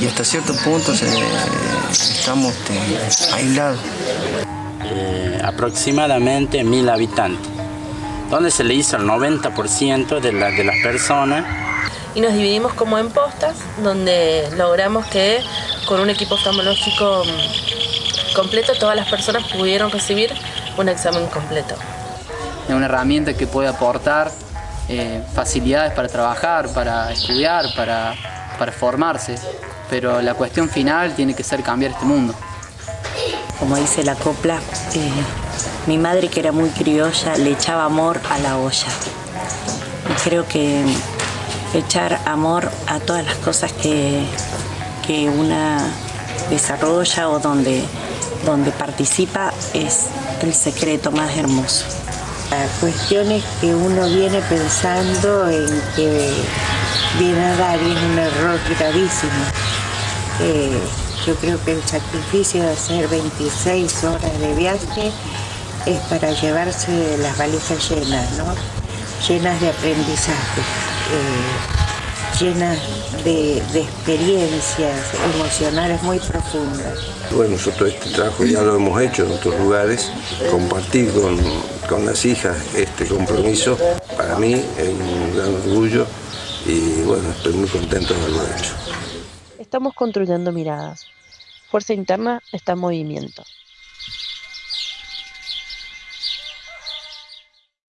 y hasta cierto punto se- estamos este, aislados. eh, aproximadamente mil habitantes, donde se le hizo el 90% de, la- de las personas y nos dividimos como en postas, donde logramos que con un equipo oftalmológico mm, completo todas las personas pudieron recibir un examen completo. Es una herramienta que puede aportar eh, facilidades para trabajar, para estudiar, para, para formarse, pero la cuestión final tiene que ser cambiar este mundo. como dice la copla, eh, mi madre que era muy criolla le echaba amor a la olla. Y creo que echar amor a todas las cosas que, que una desarrolla o donde, donde participa es el secreto más hermoso. La cuestión es que uno viene pensando en que viene a dar un error gravísimo. Eh, yo creo que el sacrificio de hacer 26 horas de viaje es para llevarse las valijas llenas, ¿no? Llenas de aprendizaje, eh, llenas de, de experiencias emocionales muy profundas. Bueno, nosotros este trabajo ya lo hemos hecho en otros lugares. Compartir con, con las hijas este compromiso para mí es un gran orgullo y bueno, estoy muy contento de haberlo hecho. Estamos construyendo miradas. Fuerza Interna está en movimiento.